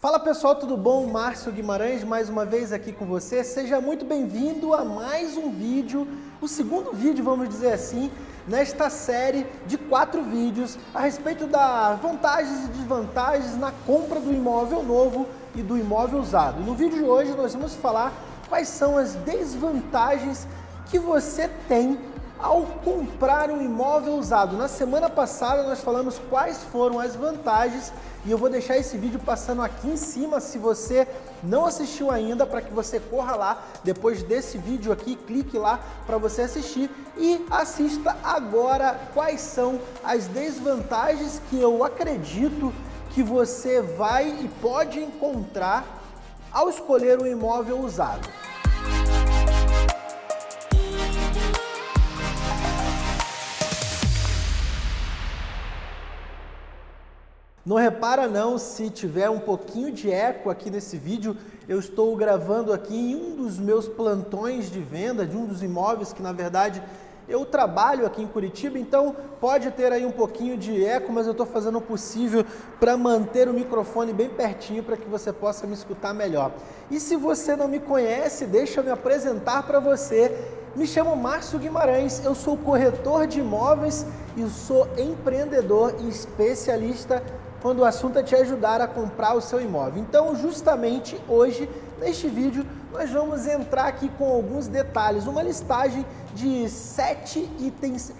Fala pessoal, tudo bom? Márcio Guimarães mais uma vez aqui com você. Seja muito bem-vindo a mais um vídeo, o segundo vídeo, vamos dizer assim, nesta série de quatro vídeos a respeito das vantagens e desvantagens na compra do imóvel novo e do imóvel usado. No vídeo de hoje nós vamos falar quais são as desvantagens que você tem ao comprar um imóvel usado. Na semana passada nós falamos quais foram as vantagens e eu vou deixar esse vídeo passando aqui em cima se você não assistiu ainda para que você corra lá depois desse vídeo aqui, clique lá para você assistir e assista agora quais são as desvantagens que eu acredito que você vai e pode encontrar ao escolher um imóvel usado. Não repara não se tiver um pouquinho de eco aqui nesse vídeo, eu estou gravando aqui em um dos meus plantões de venda, de um dos imóveis que na verdade eu trabalho aqui em Curitiba, então pode ter aí um pouquinho de eco, mas eu estou fazendo o possível para manter o microfone bem pertinho para que você possa me escutar melhor. E se você não me conhece, deixa eu me apresentar para você. Me chamo Márcio Guimarães, eu sou corretor de imóveis e sou empreendedor e especialista quando o assunto é te ajudar a comprar o seu imóvel. Então, justamente hoje, neste vídeo, nós vamos entrar aqui com alguns detalhes, uma listagem de sete itens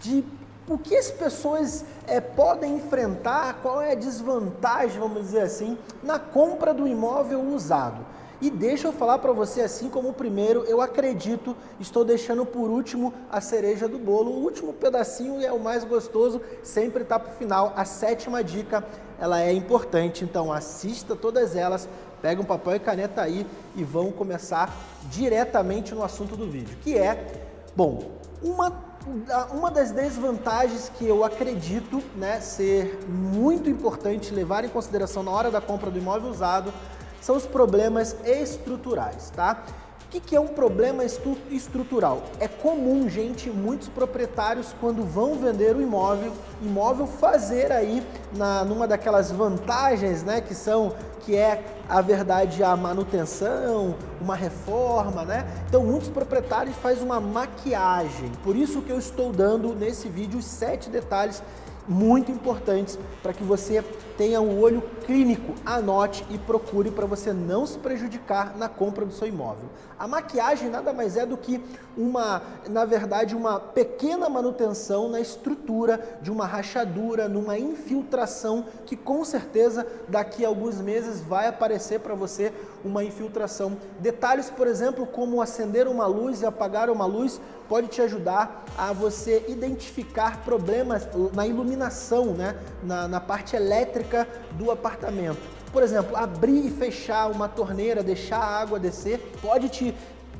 de o que as pessoas é, podem enfrentar, qual é a desvantagem, vamos dizer assim, na compra do imóvel usado. E deixa eu falar para você, assim como o primeiro, eu acredito, estou deixando por último a cereja do bolo. O último pedacinho é o mais gostoso, sempre está para o final. A sétima dica, ela é importante, então assista todas elas, pega um papel e caneta aí e vão começar diretamente no assunto do vídeo, que é, bom, uma uma das desvantagens que eu acredito né, ser muito importante levar em consideração na hora da compra do imóvel usado são os problemas estruturais, tá? O que, que é um problema estrutural? É comum, gente, muitos proprietários, quando vão vender o imóvel, imóvel fazer aí, na, numa daquelas vantagens, né, que são, que é, a verdade, a manutenção, uma reforma, né? Então, muitos proprietários fazem uma maquiagem. Por isso que eu estou dando nesse vídeo os sete detalhes muito importantes para que você tenha um olho clínico, anote e procure para você não se prejudicar na compra do seu imóvel. A maquiagem nada mais é do que uma, na verdade, uma pequena manutenção na estrutura de uma rachadura, numa infiltração que com certeza daqui a alguns meses vai aparecer para você uma infiltração. Detalhes, por exemplo, como acender uma luz e apagar uma luz pode te ajudar a você identificar problemas na iluminação, né? na, na parte elétrica do apartamento. Por exemplo, abrir e fechar uma torneira, deixar a água descer, pode te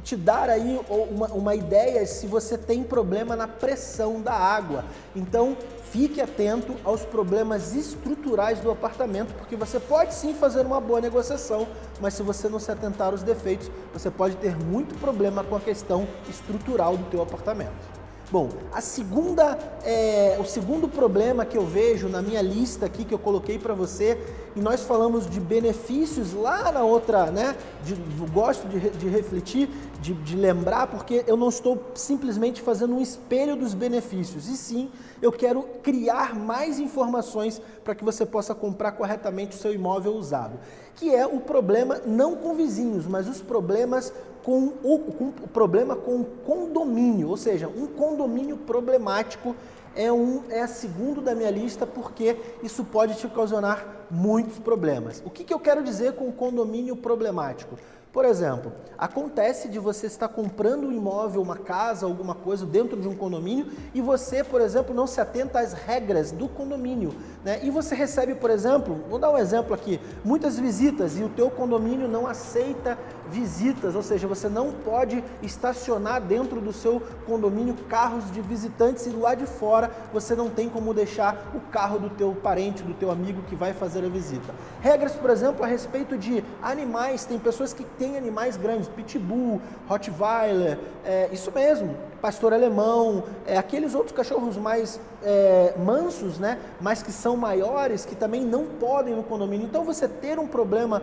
te dar aí uma, uma ideia se você tem problema na pressão da água. Então, fique atento aos problemas estruturais do apartamento, porque você pode sim fazer uma boa negociação, mas se você não se atentar aos defeitos, você pode ter muito problema com a questão estrutural do teu apartamento. Bom, a segunda, é, o segundo problema que eu vejo na minha lista aqui que eu coloquei para você, e nós falamos de benefícios lá na outra, né? De, gosto de, de refletir, de, de lembrar, porque eu não estou simplesmente fazendo um espelho dos benefícios, e sim eu quero criar mais informações para que você possa comprar corretamente o seu imóvel usado, que é o problema não com vizinhos, mas os problemas com o, com o problema com o condomínio, ou seja, um condomínio problemático é, um, é segundo da minha lista porque isso pode te ocasionar muitos problemas. O que, que eu quero dizer com condomínio problemático? Por exemplo, acontece de você estar comprando um imóvel, uma casa, alguma coisa dentro de um condomínio e você, por exemplo, não se atenta às regras do condomínio. Né? E você recebe, por exemplo, vou dar um exemplo aqui, muitas visitas e o teu condomínio não aceita visitas, ou seja, você não pode estacionar dentro do seu condomínio carros de visitantes e lado de fora você não tem como deixar o carro do teu parente, do teu amigo que vai fazer a visita. Regras, por exemplo, a respeito de animais, tem pessoas que tem animais grandes, pitbull, rottweiler, é, isso mesmo, pastor alemão, é, aqueles outros cachorros mais é, mansos, né, mas que são maiores, que também não podem no condomínio. Então você ter um problema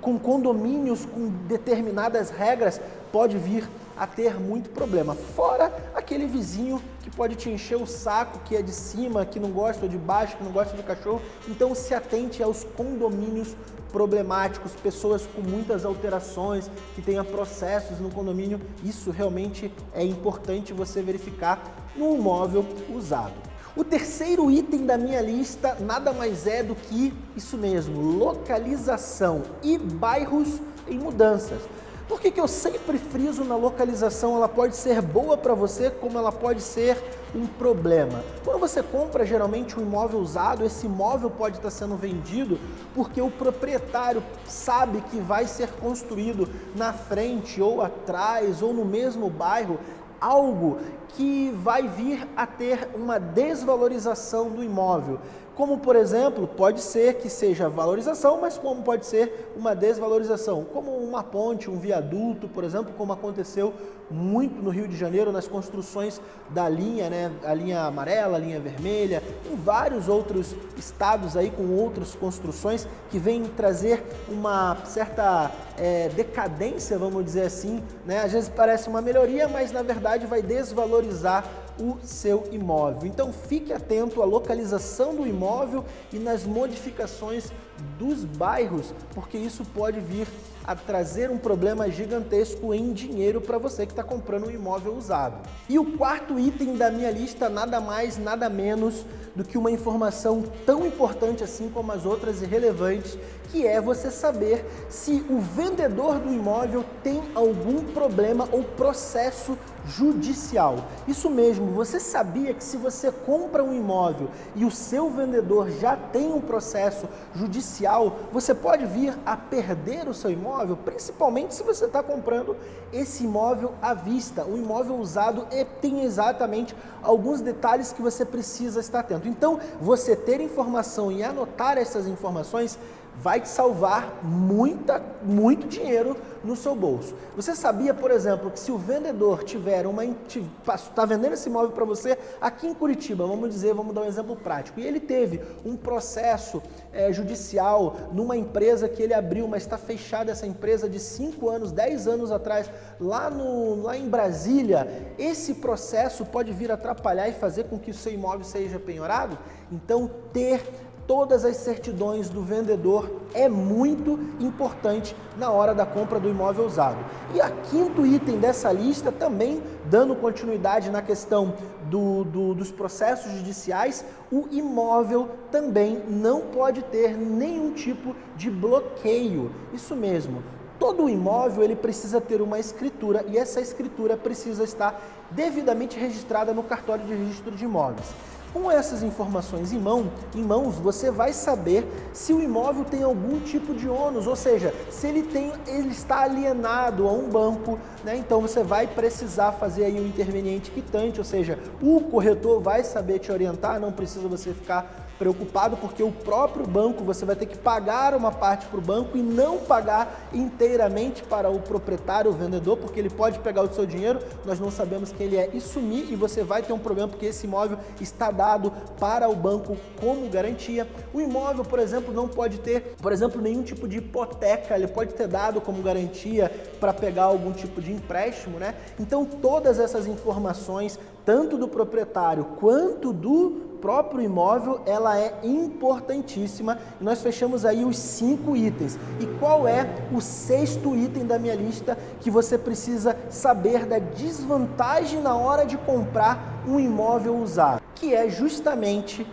com condomínios com determinadas regras pode vir a ter muito problema. Fora aquele vizinho que pode te encher o saco, que é de cima, que não gosta ou de baixo, que não gosta de cachorro. Então se atente aos condomínios problemáticos, pessoas com muitas alterações, que tenha processos no condomínio. Isso realmente é importante você verificar no imóvel usado. O terceiro item da minha lista nada mais é do que isso mesmo, localização e bairros em mudanças. Por que, que eu sempre friso na localização? Ela pode ser boa para você, como ela pode ser um problema. Quando você compra geralmente um imóvel usado, esse imóvel pode estar sendo vendido porque o proprietário sabe que vai ser construído na frente ou atrás ou no mesmo bairro algo que vai vir a ter uma desvalorização do imóvel. Como, por exemplo, pode ser que seja valorização, mas como pode ser uma desvalorização, como uma ponte, um viaduto, por exemplo, como aconteceu muito no Rio de Janeiro nas construções da linha, né, a linha amarela, a linha vermelha, em vários outros estados aí com outras construções que vêm trazer uma certa é, decadência, vamos dizer assim, né? Às vezes parece uma melhoria, mas na verdade vai desvalorizar o seu imóvel. Então fique atento à localização do imóvel e nas modificações dos bairros, porque isso pode vir a trazer um problema gigantesco em dinheiro para você que está comprando um imóvel usado. E o quarto item da minha lista, nada mais, nada menos do que uma informação tão importante assim como as outras irrelevantes, que é você saber se o vendedor do imóvel tem algum problema ou processo judicial. Isso mesmo, você sabia que se você compra um imóvel e o seu vendedor já tem um processo judicial, você pode vir a perder o seu imóvel, principalmente se você está comprando esse imóvel à vista. O imóvel usado tem exatamente alguns detalhes que você precisa estar atento. Então, você ter informação e anotar essas informações vai te salvar muita, muito dinheiro no seu bolso. Você sabia, por exemplo, que se o vendedor tiver uma está vendendo esse imóvel para você aqui em Curitiba, vamos dizer, vamos dar um exemplo prático, e ele teve um processo é, judicial numa empresa que ele abriu, mas está fechada essa empresa de 5 anos, 10 anos atrás, lá, no, lá em Brasília, esse processo pode vir atrapalhar e fazer com que o seu imóvel seja penhorado? Então, ter todas as certidões do vendedor é muito importante na hora da compra do imóvel usado. E a quinto item dessa lista, também dando continuidade na questão do, do, dos processos judiciais, o imóvel também não pode ter nenhum tipo de bloqueio. Isso mesmo, todo imóvel ele precisa ter uma escritura e essa escritura precisa estar devidamente registrada no cartório de registro de imóveis. Com essas informações em, mão, em mãos, você vai saber se o imóvel tem algum tipo de ônus, ou seja, se ele, tem, ele está alienado a um banco, né? então você vai precisar fazer aí um interveniente quitante, ou seja, o corretor vai saber te orientar, não precisa você ficar preocupado porque o próprio banco, você vai ter que pagar uma parte para o banco e não pagar inteiramente para o proprietário, o vendedor, porque ele pode pegar o seu dinheiro, nós não sabemos quem ele é e sumir e você vai ter um problema porque esse imóvel está dado para o banco como garantia. O imóvel, por exemplo, não pode ter, por exemplo, nenhum tipo de hipoteca, ele pode ter dado como garantia para pegar algum tipo de empréstimo, né? Então todas essas informações, tanto do proprietário quanto do próprio imóvel, ela é importantíssima. Nós fechamos aí os cinco itens. E qual é o sexto item da minha lista que você precisa saber da desvantagem na hora de comprar um imóvel usado? Que é justamente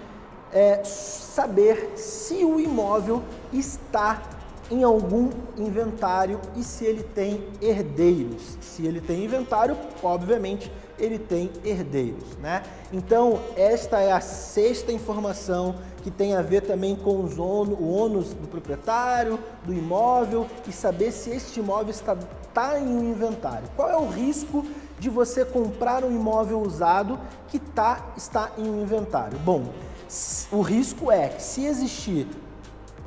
é, saber se o imóvel está em algum inventário e se ele tem herdeiros. Se ele tem inventário, obviamente ele tem herdeiros, né? Então, esta é a sexta informação que tem a ver também com os o ônus do proprietário, do imóvel e saber se este imóvel está, está em um inventário. Qual é o risco de você comprar um imóvel usado que tá, está em um inventário? Bom, o risco é que se existir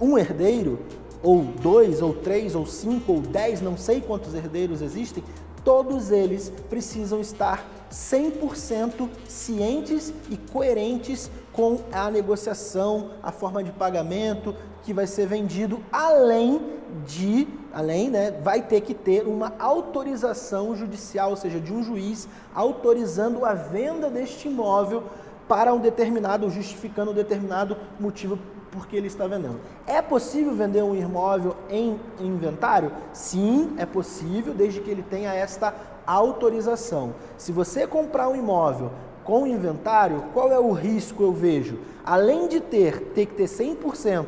um herdeiro, ou dois, ou três, ou cinco, ou dez, não sei quantos herdeiros existem, todos eles precisam estar 100% cientes e coerentes com a negociação, a forma de pagamento que vai ser vendido, além de, além, né, vai ter que ter uma autorização judicial, ou seja, de um juiz autorizando a venda deste imóvel para um determinado, justificando um determinado motivo porque ele está vendendo. É possível vender um imóvel em inventário? Sim, é possível, desde que ele tenha esta autorização. Se você comprar um imóvel com inventário, qual é o risco eu vejo? Além de ter, ter que ter 100%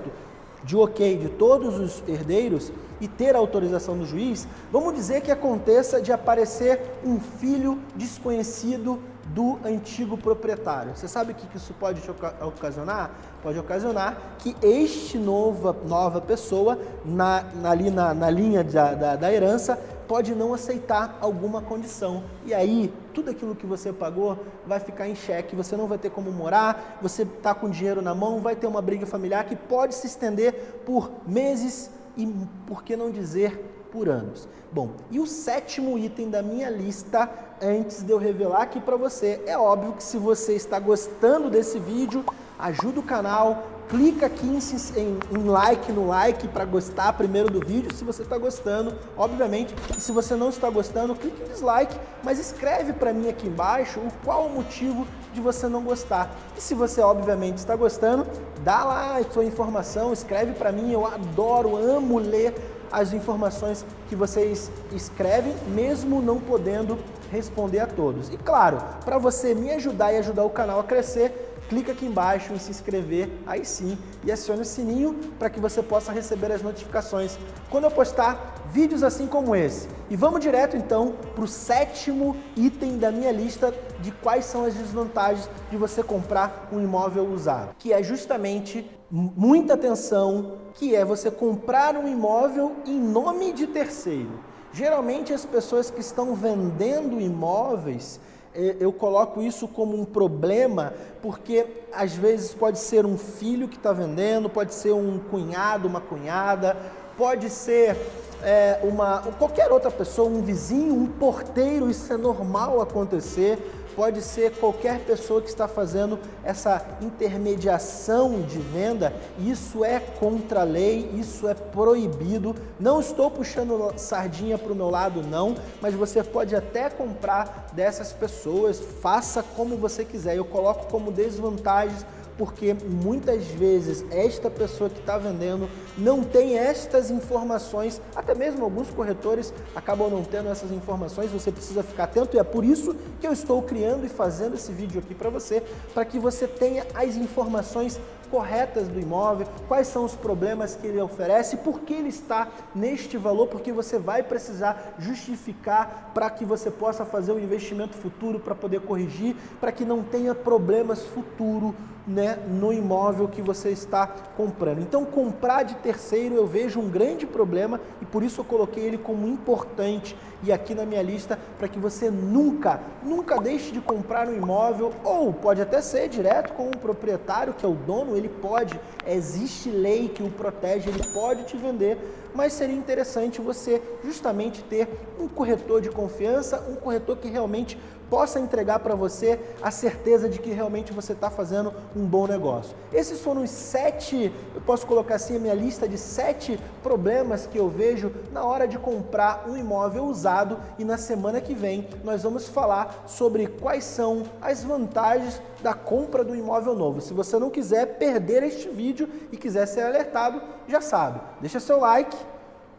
de ok de todos os herdeiros e ter autorização do juiz, vamos dizer que aconteça de aparecer um filho desconhecido do antigo proprietário. Você sabe o que isso pode ocasionar? Pode ocasionar que este nova, nova pessoa, na, ali na, na linha da, da, da herança, pode não aceitar alguma condição. E aí, tudo aquilo que você pagou vai ficar em xeque, você não vai ter como morar, você está com dinheiro na mão, vai ter uma briga familiar que pode se estender por meses e, por que não dizer, por anos. Bom, e o sétimo item da minha lista, antes de eu revelar aqui para você, é óbvio que se você está gostando desse vídeo, ajuda o canal, clica aqui em, em, em like no like para gostar primeiro do vídeo, se você está gostando, obviamente. E se você não está gostando, clique em dislike, mas escreve para mim aqui embaixo o qual o motivo de você não gostar. E se você obviamente está gostando, dá lá a sua informação, escreve para mim, eu adoro, amo ler as informações que vocês escrevem, mesmo não podendo responder a todos. E claro, para você me ajudar e ajudar o canal a crescer, clica aqui embaixo em se inscrever, aí sim, e acione o sininho para que você possa receber as notificações quando eu postar vídeos assim como esse. E vamos direto então para o sétimo item da minha lista de quais são as desvantagens de você comprar um imóvel usado, que é justamente muita atenção, que é você comprar um imóvel em nome de terceiro. Geralmente as pessoas que estão vendendo imóveis eu coloco isso como um problema porque às vezes pode ser um filho que está vendendo, pode ser um cunhado, uma cunhada, pode ser é, uma, qualquer outra pessoa, um vizinho, um porteiro, isso é normal acontecer pode ser qualquer pessoa que está fazendo essa intermediação de venda, isso é contra a lei, isso é proibido. Não estou puxando sardinha para o meu lado, não, mas você pode até comprar dessas pessoas, faça como você quiser. Eu coloco como desvantagens porque muitas vezes esta pessoa que está vendendo não tem estas informações, até mesmo alguns corretores acabam não tendo essas informações, você precisa ficar atento e é por isso que eu estou criando e fazendo esse vídeo aqui para você, para que você tenha as informações corretas do imóvel, quais são os problemas que ele oferece, por que ele está neste valor, porque você vai precisar justificar para que você possa fazer um investimento futuro para poder corrigir, para que não tenha problemas futuro né, no imóvel que você está comprando. Então, comprar de terceiro eu vejo um grande problema e por isso eu coloquei ele como importante e aqui na minha lista para que você nunca, nunca deixe de comprar um imóvel ou pode até ser direto com o proprietário, que é o dono, ele pode, existe lei que o protege, ele pode te vender, mas seria interessante você justamente ter um corretor de confiança, um corretor que realmente possa entregar para você a certeza de que realmente você está fazendo um bom negócio. Esses foram os sete, eu posso colocar assim a minha lista de sete problemas que eu vejo na hora de comprar um imóvel usado e na semana que vem nós vamos falar sobre quais são as vantagens da compra do imóvel novo. Se você não quiser perder este vídeo e quiser ser alertado, já sabe, deixa seu like,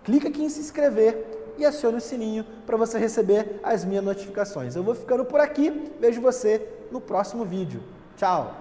clica aqui em se inscrever e acione o sininho para você receber as minhas notificações. Eu vou ficando por aqui, vejo você no próximo vídeo. Tchau!